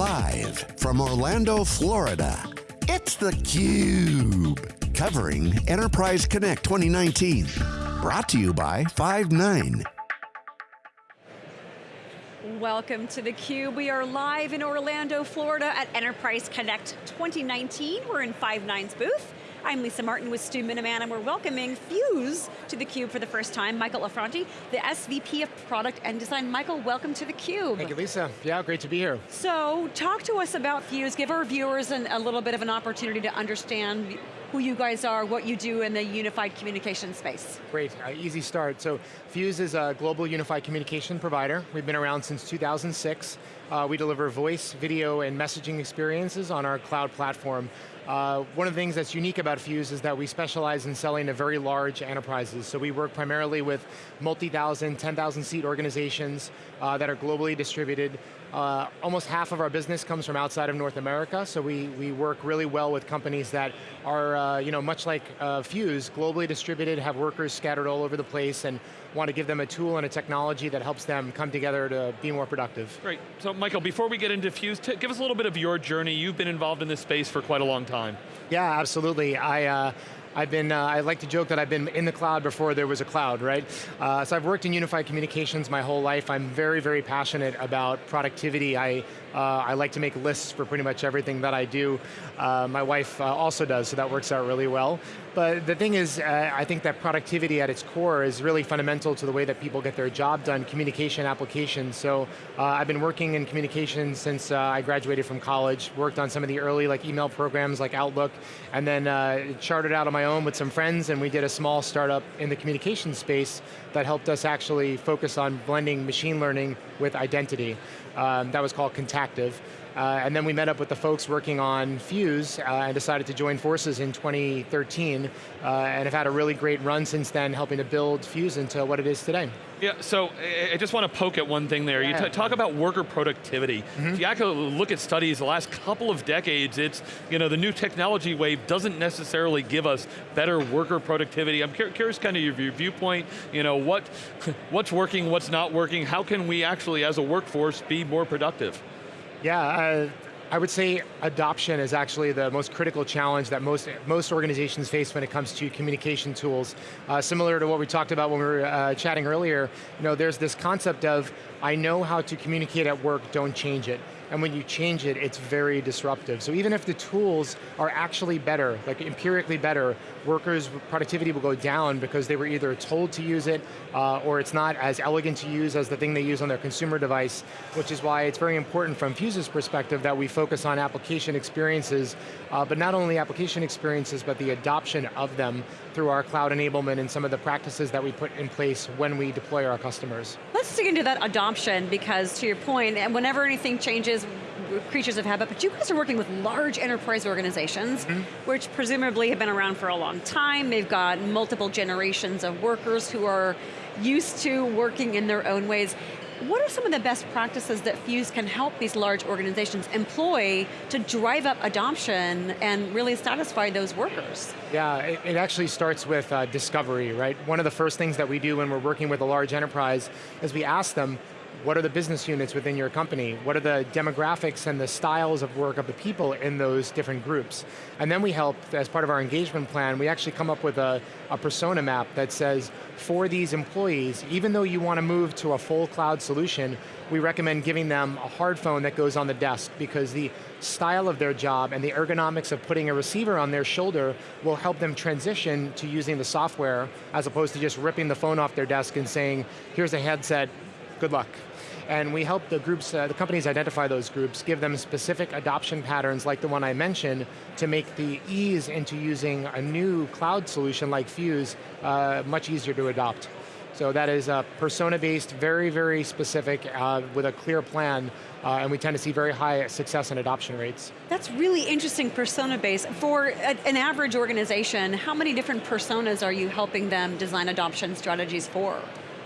Live from Orlando, Florida, it's theCUBE. Covering Enterprise Connect 2019. Brought to you by Five9. Welcome to theCUBE. We are live in Orlando, Florida at Enterprise Connect 2019. We're in Five9's booth. I'm Lisa Martin with Stu Miniman and we're welcoming Fuze to theCUBE for the first time. Michael Affronti, the SVP of Product and Design. Michael, welcome to theCUBE. Thank you, Lisa. Yeah, great to be here. So, talk to us about Fuze. Give our viewers an, a little bit of an opportunity to understand who you guys are, what you do in the unified communication space. Great, uh, easy start. So Fuze is a global unified communication provider. We've been around since 2006. Uh, we deliver voice, video, and messaging experiences on our cloud platform. Uh, one of the things that's unique about Fuze is that we specialize in selling to very large enterprises. So we work primarily with multi-thousand, 10,000 seat organizations uh, that are globally distributed. Uh, almost half of our business comes from outside of North America, so we, we work really well with companies that are, uh, you know, much like uh, Fuze, globally distributed, have workers scattered all over the place, and want to give them a tool and a technology that helps them come together to be more productive. Great, so Michael, before we get into Fuze, give us a little bit of your journey. You've been involved in this space for quite a long time. Yeah, absolutely. I, uh, I've been, uh, I like to joke that I've been in the cloud before there was a cloud, right? Uh, so I've worked in unified communications my whole life. I'm very, very passionate about productivity. I, uh, I like to make lists for pretty much everything that I do. Uh, my wife uh, also does, so that works out really well. But the thing is, uh, I think that productivity at its core is really fundamental to the way that people get their job done, communication applications. So I've been working in communications since I graduated from college, worked on some of the early like email programs like Outlook, and then charted out on my my own with some friends and we did a small startup in the communication space that helped us actually focus on blending machine learning with identity. Um, that was called Contactive. Uh, and then we met up with the folks working on Fuze uh, and decided to join forces in 2013 uh, and have had a really great run since then helping to build Fuze into what it is today. Yeah, so I just want to poke at one thing there. Yeah. You talk about worker productivity. Mm -hmm. If you actually look at studies the last couple of decades, it's, you know, the new technology wave doesn't necessarily give us better worker productivity. I'm curious kind of your viewpoint, you know, what, what's working, what's not working, how can we actually as a workforce be more productive? Yeah, uh, I would say adoption is actually the most critical challenge that most, most organizations face when it comes to communication tools. Uh, similar to what we talked about when we were uh, chatting earlier, you know, there's this concept of, I know how to communicate at work, don't change it and when you change it, it's very disruptive. So even if the tools are actually better, like empirically better, workers' productivity will go down because they were either told to use it, uh, or it's not as elegant to use as the thing they use on their consumer device, which is why it's very important from Fuze's perspective that we focus on application experiences, uh, but not only application experiences, but the adoption of them through our cloud enablement and some of the practices that we put in place when we deploy our customers. Let's dig into that adoption because to your point, and whenever anything changes, creatures of habit, but you guys are working with large enterprise organizations, mm -hmm. which presumably have been around for a long time. They've got multiple generations of workers who are used to working in their own ways. What are some of the best practices that Fuze can help these large organizations employ to drive up adoption and really satisfy those workers? Yeah, it, it actually starts with uh, discovery, right? One of the first things that we do when we're working with a large enterprise is we ask them, what are the business units within your company? What are the demographics and the styles of work of the people in those different groups? And then we help, as part of our engagement plan, we actually come up with a, a persona map that says, for these employees, even though you want to move to a full cloud solution, we recommend giving them a hard phone that goes on the desk because the style of their job and the ergonomics of putting a receiver on their shoulder will help them transition to using the software as opposed to just ripping the phone off their desk and saying, here's a headset, good luck. And we help the groups, uh, the companies identify those groups, give them specific adoption patterns like the one I mentioned to make the ease into using a new cloud solution like Fuze uh, much easier to adopt. So that is uh, persona-based, very, very specific, uh, with a clear plan, uh, and we tend to see very high success and adoption rates. That's really interesting persona-based. For a, an average organization, how many different personas are you helping them design adoption strategies for?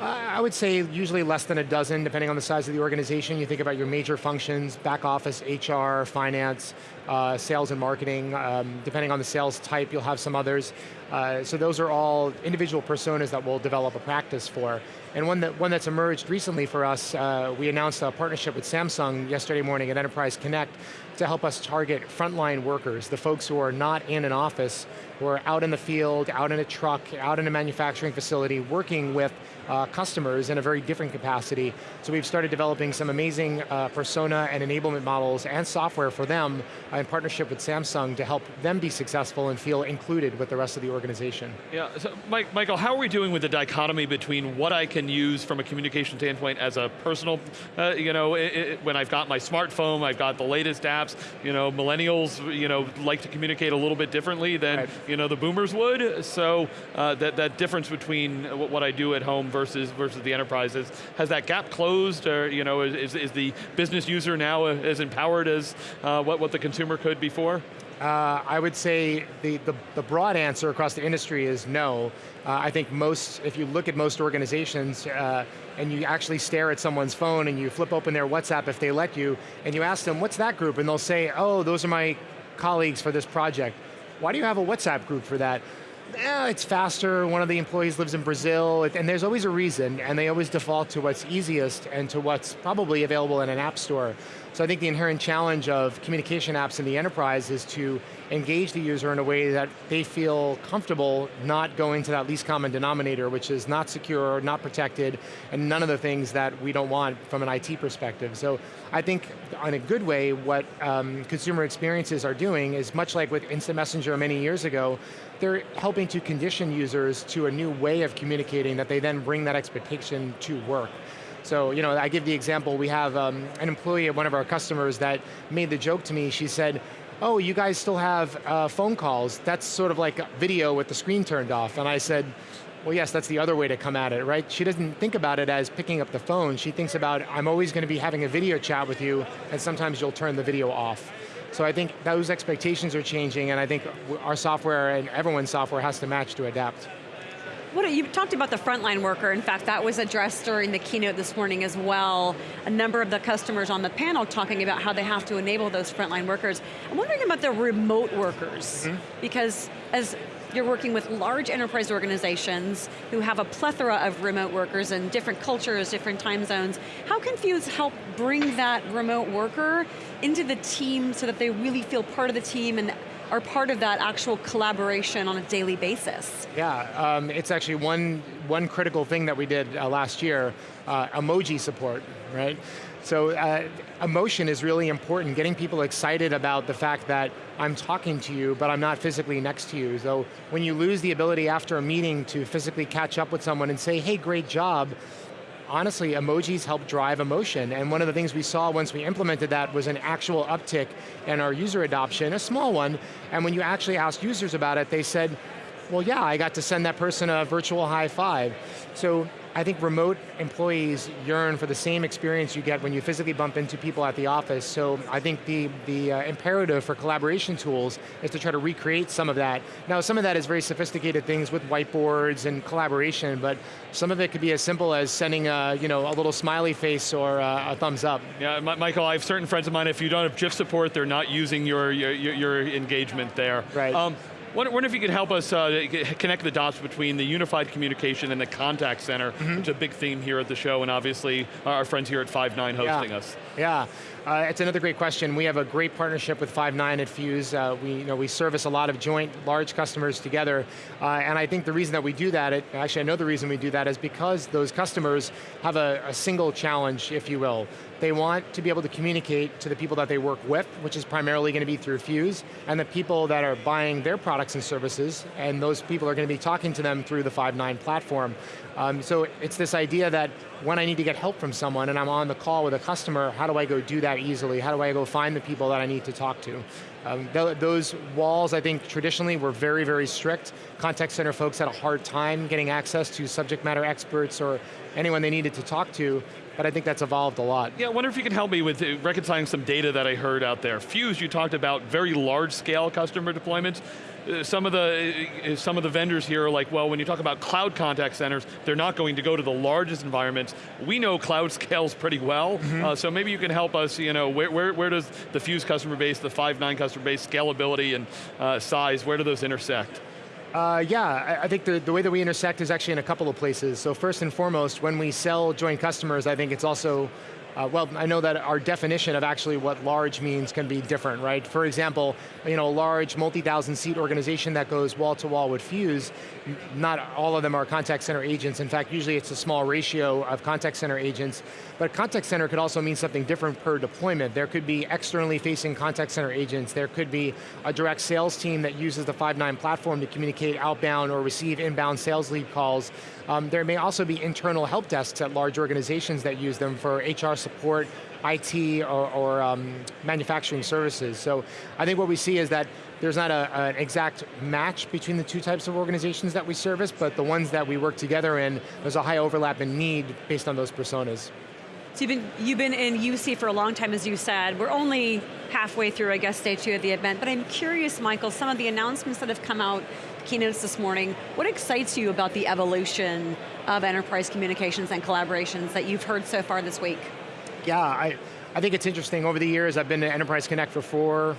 I would say usually less than a dozen, depending on the size of the organization. You think about your major functions, back office, HR, finance, uh, sales and marketing. Um, depending on the sales type, you'll have some others. Uh, so those are all individual personas that we'll develop a practice for. And one, that, one that's emerged recently for us, uh, we announced a partnership with Samsung yesterday morning at Enterprise Connect to help us target frontline workers, the folks who are not in an office, who are out in the field, out in a truck, out in a manufacturing facility, working with uh, customers in a very different capacity. So we've started developing some amazing uh, persona and enablement models and software for them in partnership with Samsung to help them be successful and feel included with the rest of the organization. Yeah, so Mike, Michael, how are we doing with the dichotomy between what I can use from a communication standpoint as a personal, uh, you know, it, it, when I've got my smartphone, I've got the latest apps, you know, millennials, you know, like to communicate a little bit differently than, right. you know, the boomers would, so uh, that, that difference between what I do at home versus versus the enterprises. Has that gap closed, or you know, is, is the business user now as empowered as uh, what, what the consumer could before? Uh, I would say the, the, the, broad answer across the industry is no. Uh, I think most, if you look at most organizations uh, and you actually stare at someone's phone and you flip open their WhatsApp if they let you, and you ask them, what's that group? And they'll say, oh, those are my colleagues for this project. Why do you have a WhatsApp group for that? eh, it's faster, one of the employees lives in Brazil, and there's always a reason, and they always default to what's easiest and to what's probably available in an app store. So I think the inherent challenge of communication apps in the enterprise is to engage the user in a way that they feel comfortable not going to that least common denominator, which is not secure, not protected, and none of the things that we don't want from an IT perspective. So I think in a good way, what um, consumer experiences are doing is much like with Instant Messenger many years ago, they're helping to condition users to a new way of communicating that they then bring that expectation to work. So, you know, I give the example, we have um, an employee at one of our customers that made the joke to me, she said, oh, you guys still have uh, phone calls. That's sort of like video with the screen turned off. And I said, well yes, that's the other way to come at it, right? She doesn't think about it as picking up the phone. She thinks about, I'm always going to be having a video chat with you, and sometimes you'll turn the video off. So I think those expectations are changing, and I think our software and everyone's software has to match to adapt. What, you talked about the frontline worker. In fact, that was addressed during the keynote this morning as well. A number of the customers on the panel talking about how they have to enable those frontline workers. I'm wondering about the remote workers, mm -hmm. because as you're working with large enterprise organizations who have a plethora of remote workers and different cultures, different time zones. How can Fuze help bring that remote worker into the team so that they really feel part of the team and are part of that actual collaboration on a daily basis? Yeah, um, it's actually one, one critical thing that we did uh, last year, uh, emoji support, right? So uh, emotion is really important, getting people excited about the fact that I'm talking to you, but I'm not physically next to you. So when you lose the ability after a meeting to physically catch up with someone and say, hey, great job, honestly, emojis help drive emotion. And one of the things we saw once we implemented that was an actual uptick in our user adoption, a small one. And when you actually asked users about it, they said, well yeah, I got to send that person a virtual high five. So I think remote employees yearn for the same experience you get when you physically bump into people at the office, so I think the, the uh, imperative for collaboration tools is to try to recreate some of that. Now some of that is very sophisticated things with whiteboards and collaboration, but some of it could be as simple as sending a, you know, a little smiley face or a, a thumbs up. Yeah, Michael, I have certain friends of mine, if you don't have GIF support, they're not using your, your, your engagement there. Right. Um, Wonder, wonder if you could help us uh, connect the dots between the unified communication and the contact center, mm -hmm. which is a big theme here at the show, and obviously our friends here at Five9 hosting yeah. us. Yeah, uh, it's another great question. We have a great partnership with Five9 at Fuze. Uh, we, you know, we service a lot of joint, large customers together, uh, and I think the reason that we do that, it, actually I know the reason we do that is because those customers have a, a single challenge, if you will. They want to be able to communicate to the people that they work with, which is primarily going to be through Fuze, and the people that are buying their products and services, and those people are going to be talking to them through the Five9 platform. Um, so it's this idea that when I need to get help from someone and I'm on the call with a customer, how do I go do that easily? How do I go find the people that I need to talk to? Um, th those walls, I think, traditionally were very, very strict. Contact center folks had a hard time getting access to subject matter experts or anyone they needed to talk to but I think that's evolved a lot. Yeah, I wonder if you could help me with uh, reconciling some data that I heard out there. Fuze, you talked about very large scale customer deployments. Uh, some of the uh, some of the vendors here are like, well, when you talk about cloud contact centers, they're not going to go to the largest environments. We know cloud scales pretty well, mm -hmm. uh, so maybe you can help us, you know, where, where, where does the Fuze customer base, the Five9 customer base, scalability and uh, size, where do those intersect? Uh, yeah, I, I think the, the way that we intersect is actually in a couple of places. So first and foremost, when we sell joint customers, I think it's also uh, well, I know that our definition of actually what large means can be different, right? For example, you know, a large multi-thousand seat organization that goes wall to wall with Fuze, not all of them are contact center agents. In fact, usually it's a small ratio of contact center agents, but contact center could also mean something different per deployment. There could be externally facing contact center agents. There could be a direct sales team that uses the Five9 platform to communicate outbound or receive inbound sales lead calls. Um, there may also be internal help desks at large organizations that use them for HR support, IT, or, or um, manufacturing services. So I think what we see is that there's not a, an exact match between the two types of organizations that we service, but the ones that we work together in, there's a high overlap in need based on those personas. So you've been, you've been in UC for a long time, as you said. We're only halfway through, I guess, day two of the event, but I'm curious, Michael, some of the announcements that have come out keynotes this morning. What excites you about the evolution of enterprise communications and collaborations that you've heard so far this week? Yeah, I, I think it's interesting, over the years I've been to Enterprise Connect for four,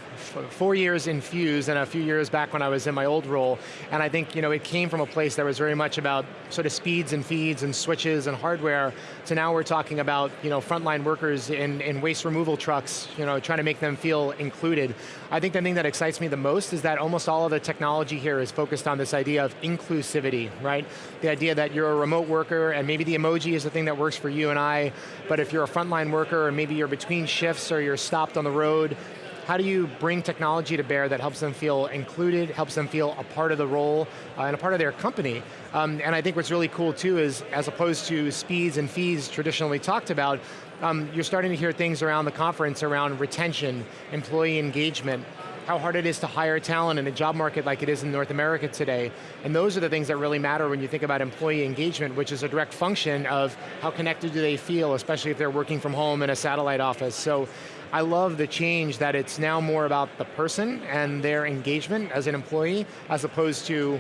four years in Fuze and a few years back when I was in my old role, and I think you know, it came from a place that was very much about sort of speeds and feeds and switches and hardware, to now we're talking about you know, frontline workers in, in waste removal trucks, you know, trying to make them feel included. I think the thing that excites me the most is that almost all of the technology here is focused on this idea of inclusivity, right? The idea that you're a remote worker and maybe the emoji is the thing that works for you and I, but if you're a frontline worker or maybe you're between shifts or you're stopped on the road, how do you bring technology to bear that helps them feel included, helps them feel a part of the role, uh, and a part of their company? Um, and I think what's really cool too is, as opposed to speeds and fees traditionally talked about, um, you're starting to hear things around the conference around retention, employee engagement, how hard it is to hire talent in a job market like it is in North America today. And those are the things that really matter when you think about employee engagement, which is a direct function of how connected do they feel, especially if they're working from home in a satellite office. So I love the change that it's now more about the person and their engagement as an employee, as opposed to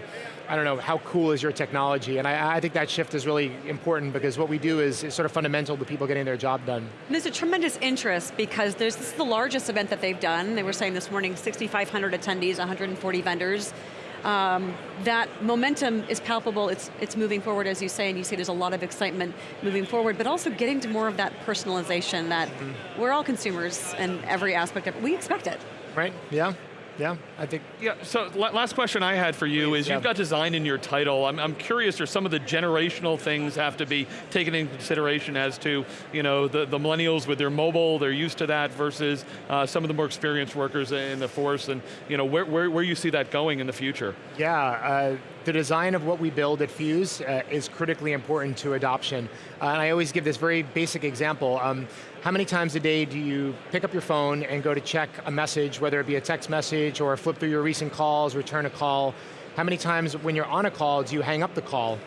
I don't know, how cool is your technology? And I, I think that shift is really important because what we do is, is, sort of fundamental to people getting their job done. There's a tremendous interest because this is the largest event that they've done. They were saying this morning, 6,500 attendees, 140 vendors. Um, that momentum is palpable, it's, it's moving forward as you say, and you see there's a lot of excitement moving forward, but also getting to more of that personalization that mm -hmm. we're all consumers and every aspect of it, we expect it. Right, yeah. Yeah, I think. Yeah, so last question I had for you is yeah. you've got design in your title. I'm, I'm curious, are some of the generational things have to be taken into consideration as to, you know, the, the millennials with their mobile, they're used to that versus uh, some of the more experienced workers in the force and, you know, where, where, where you see that going in the future? Yeah, uh, the design of what we build at Fuze uh, is critically important to adoption. Uh, and I always give this very basic example. Um, how many times a day do you pick up your phone and go to check a message, whether it be a text message or flip through your recent calls, return a call? How many times when you're on a call do you hang up the call?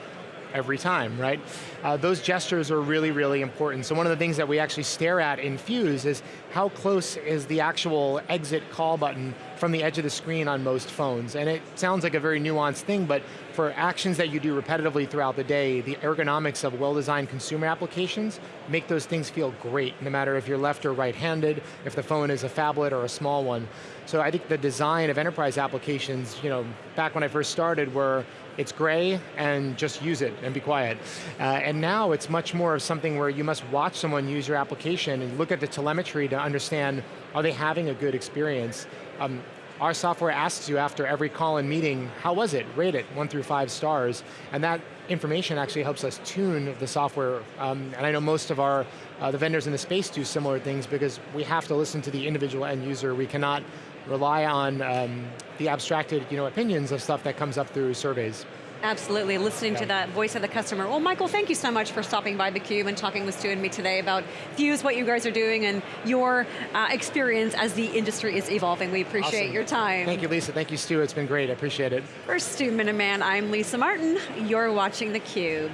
Every time, right? Uh, those gestures are really, really important. So one of the things that we actually stare at in Fuze is how close is the actual exit call button from the edge of the screen on most phones. And it sounds like a very nuanced thing, but for actions that you do repetitively throughout the day, the ergonomics of well-designed consumer applications make those things feel great, no matter if you're left or right-handed, if the phone is a phablet or a small one. So I think the design of enterprise applications, you know, back when I first started were it's gray and just use it and be quiet. Uh, and now it's much more of something where you must watch someone use your application and look at the telemetry to understand, are they having a good experience? Um, our software asks you after every call and meeting, how was it? Rate it, one through five stars. And that information actually helps us tune the software. Um, and I know most of our, uh, the vendors in the space do similar things because we have to listen to the individual end user. We cannot rely on um, the abstracted you know, opinions of stuff that comes up through surveys. Absolutely, listening yeah. to that voice of the customer. Well, Michael, thank you so much for stopping by theCUBE and talking with Stu and me today about Fuze, what you guys are doing, and your uh, experience as the industry is evolving. We appreciate awesome. your time. Thank you, Lisa. Thank you, Stu. It's been great. I appreciate it. For Stu Miniman, I'm Lisa Martin. You're watching theCUBE.